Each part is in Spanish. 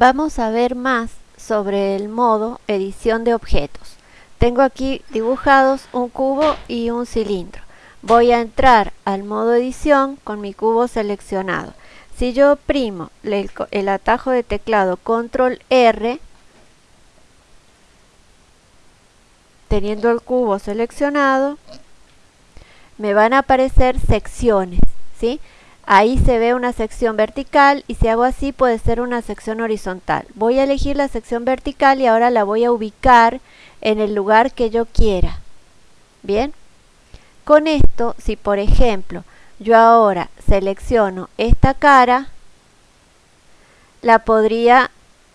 Vamos a ver más sobre el modo edición de objetos. Tengo aquí dibujados un cubo y un cilindro. Voy a entrar al modo edición con mi cubo seleccionado. Si yo oprimo el, el atajo de teclado control R, teniendo el cubo seleccionado, me van a aparecer secciones, ¿sí? Ahí se ve una sección vertical y si hago así puede ser una sección horizontal. Voy a elegir la sección vertical y ahora la voy a ubicar en el lugar que yo quiera. Bien. Con esto, si por ejemplo yo ahora selecciono esta cara, la podría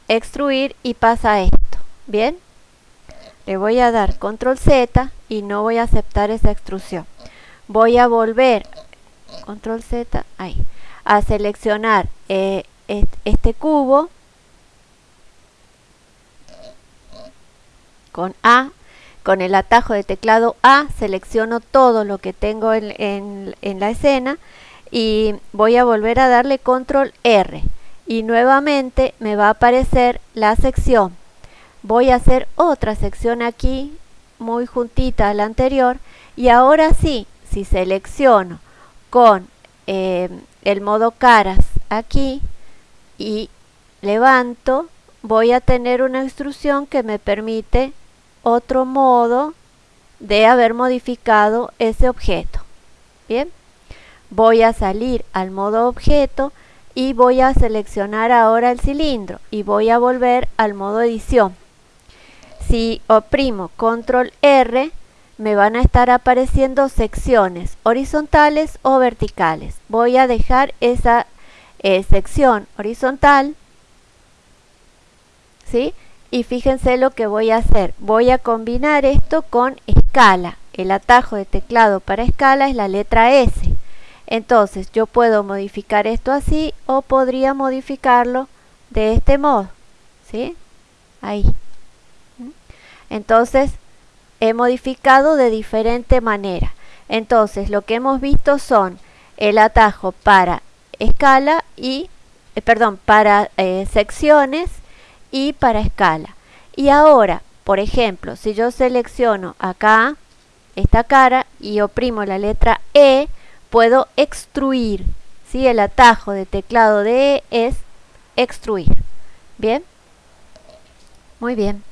extruir y pasa esto. Bien. Le voy a dar control Z y no voy a aceptar esa extrusión. Voy a volver control Z, ahí, a seleccionar eh, este cubo con A, con el atajo de teclado A, selecciono todo lo que tengo en, en la escena y voy a volver a darle control R. Y nuevamente me va a aparecer la sección. Voy a hacer otra sección aquí, muy juntita a la anterior, y ahora sí, si selecciono con eh, el modo caras aquí y levanto, voy a tener una instrucción que me permite otro modo de haber modificado ese objeto. Bien, voy a salir al modo objeto y voy a seleccionar ahora el cilindro y voy a volver al modo edición. Si oprimo control R, me van a estar apareciendo secciones horizontales o verticales. Voy a dejar esa eh, sección horizontal, ¿sí? Y fíjense lo que voy a hacer. Voy a combinar esto con escala. El atajo de teclado para escala es la letra S. Entonces yo puedo modificar esto así o podría modificarlo de este modo. ¿Sí? Ahí. ¿Mm? Entonces he modificado de diferente manera. Entonces lo que hemos visto son el atajo para escala y, eh, perdón, para eh, secciones y para escala. Y ahora, por ejemplo, si yo selecciono acá esta cara y oprimo la letra E, puedo extruir. ¿sí? El atajo de teclado de E es extruir. ¿Bien? Muy bien.